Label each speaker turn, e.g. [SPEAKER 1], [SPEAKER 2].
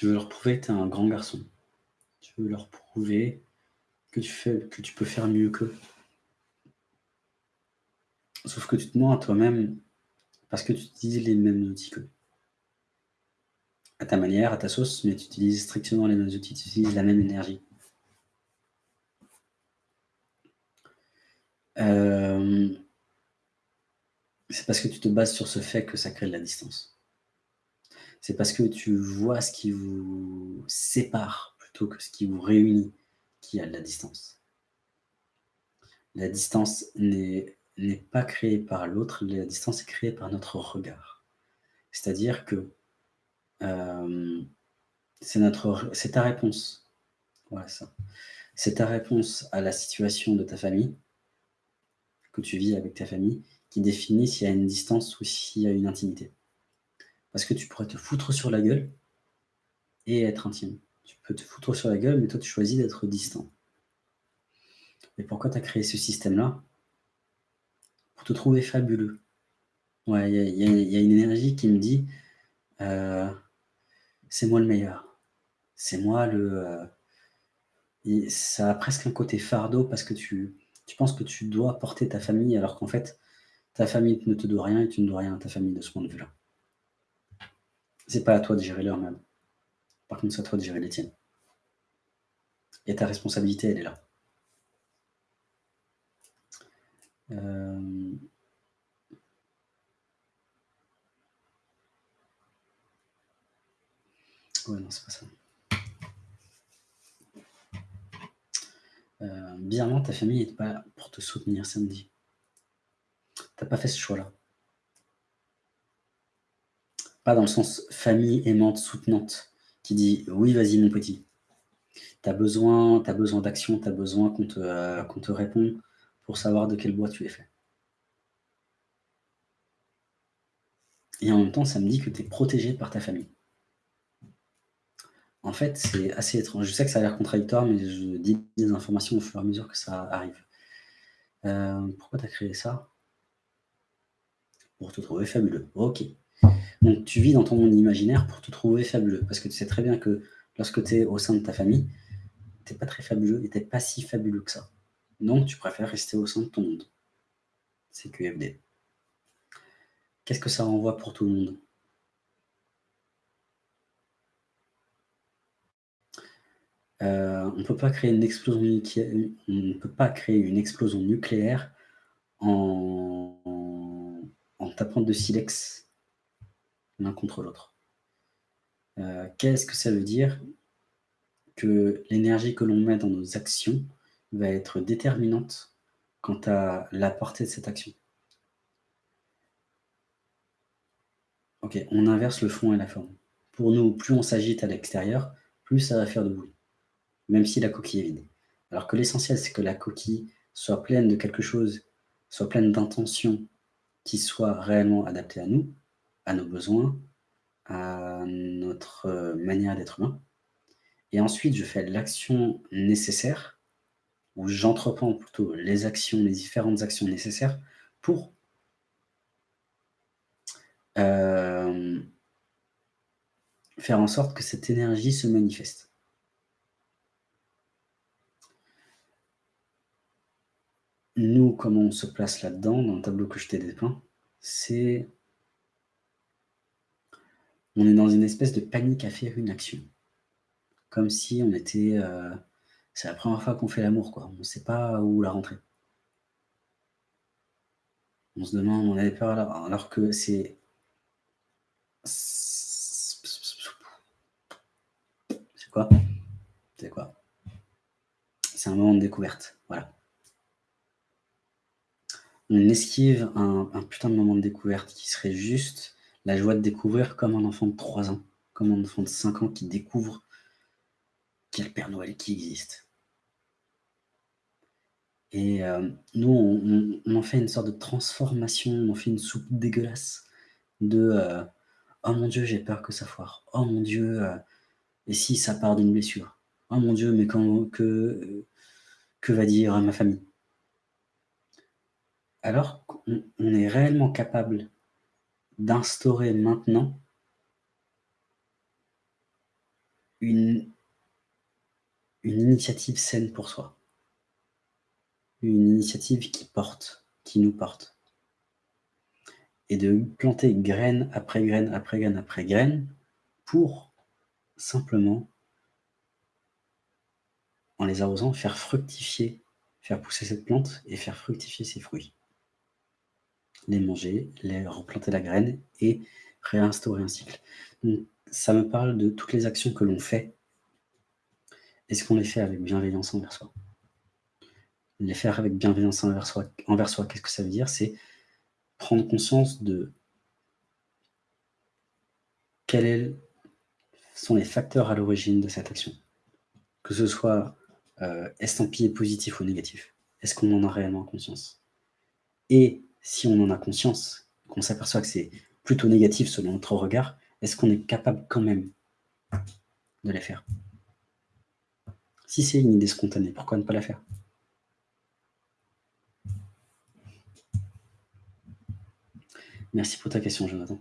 [SPEAKER 1] Tu veux leur prouver que tu es un grand garçon. Tu veux leur prouver que tu, fais, que tu peux faire mieux qu'eux. Sauf que tu te mens à toi-même parce que tu utilises les mêmes outils qu'eux. À ta manière, à ta sauce, mais tu utilises strictement les mêmes outils, tu utilises la même énergie. Euh, c'est parce que tu te bases sur ce fait que ça crée de la distance. C'est parce que tu vois ce qui vous sépare plutôt que ce qui vous réunit qui a de la distance. La distance n'est pas créée par l'autre, la distance est créée par notre regard. C'est-à-dire que euh, c'est ta réponse. Voilà ça. C'est ta réponse à la situation de ta famille, que tu vis avec ta famille, qui définit s'il y a une distance ou s'il y a une intimité. Parce que tu pourrais te foutre sur la gueule et être intime. Tu peux te foutre sur la gueule, mais toi, tu choisis d'être distant. Et pourquoi tu as créé ce système-là Pour te trouver fabuleux. Ouais, il y, a une énergie qui me dit euh, c'est moi le meilleur. C'est moi le. Euh, ça a presque un côté fardeau parce que tu, tu penses que tu dois porter ta famille alors qu'en fait, ta famille ne te doit rien et tu ne dois rien à ta famille de ce point de vue-là. C'est pas à toi de gérer leur même. Par contre, c'est à toi de gérer les tiennes. Et ta responsabilité, elle est là. Euh... Ouais, non, c'est pas ça. Euh, ta famille n'est pas là pour te soutenir samedi. T'as pas fait ce choix-là. Dans le sens famille aimante, soutenante, qui dit oui, vas-y mon petit. Tu as besoin, besoin d'action, tu as besoin qu'on te, euh, te réponde pour savoir de quel bois tu es fait. Et en même temps, ça me dit que tu es protégé par ta famille. En fait, c'est assez étrange. Je sais que ça a l'air contradictoire, mais je dis des informations au fur et à mesure que ça arrive. Euh, pourquoi tu as créé ça? Pour te trouver fabuleux. Ok. Donc tu vis dans ton monde imaginaire pour te trouver fabuleux. Parce que tu sais très bien que lorsque tu es au sein de ta famille, tu n'es pas très fabuleux et tu n'es pas si fabuleux que ça. Donc tu préfères rester au sein de ton monde. C'est QFD. Qu'est-ce que ça renvoie pour tout le monde? Euh, on ne peut pas créer une explosion nucléaire, en tapant de silex l'un contre l'autre. Euh, qu'est-ce que ça veut dire Que l'énergie que l'on met dans nos actions va être déterminante quant à la portée de cette action? Ok, on inverse le fond et la forme. Pour nous, plus on s'agite à l'extérieur, plus ça va faire de bruit, même si la coquille est vide. Alors que l'essentiel, c'est que la coquille soit pleine de quelque chose, soit pleine d'intentions qui soient réellement adaptées à nous, à nos besoins, à notre euh, manière d'être humain. Et ensuite, je fais l'action nécessaire, ou j'entreprends plutôt les actions, les différentes actions nécessaires pour euh, faire en sorte que cette énergie se manifeste. Nous, comment on se place là-dedans, dans le tableau que je t'ai dépeint, c'est on est dans une espèce de panique à faire une action. Comme si on était... Euh, c'est la première fois qu'on fait l'amour, quoi. On ne sait pas où la rentrer. On se demande, on avait peur alors, alors que c'est... C'est quoi? C'est quoi? C'est un moment de découverte, voilà. On esquive un, un putain de moment de découverte qui serait juste la joie de découvrir comme un enfant de 3 ans, comme un enfant de 5 ans qui découvre qu'il y a le Père Noël qui existe. Et euh, nous, on, en fait une sorte de transformation, on en fait une soupe dégueulasse de euh, Oh mon Dieu, j'ai peur que ça foire. Oh mon Dieu, euh, et si ça part d'une blessure Oh mon Dieu, mais quand, que, que va dire ma famille? Alors qu'on est réellement capable d'instaurer maintenant une, initiative saine pour soi. Une initiative qui porte, qui nous porte. Et de planter graine après graine après graine après graine pour simplement, en les arrosant, faire fructifier, faire pousser cette plante et faire fructifier ses fruits. Les manger, les replanter la graine et réinstaurer un cycle. Ça me parle de toutes les actions que l'on fait. Est-ce qu'on les fait avec bienveillance envers soi Les faire avec bienveillance envers soi, envers qu'est-ce que ça veut dire? C'est prendre conscience de quels sont les facteurs à l'origine de cette action. Que ce soit euh, estampillé positif ou négatif? Est-ce qu'on en a réellement conscience? Et si on en a conscience, qu'on s'aperçoit que c'est plutôt négatif selon notre regard, est-ce qu'on est capable quand même de les faire? Si c'est une idée spontanée, pourquoi ne pas la faire? Merci pour ta question, Jonathan.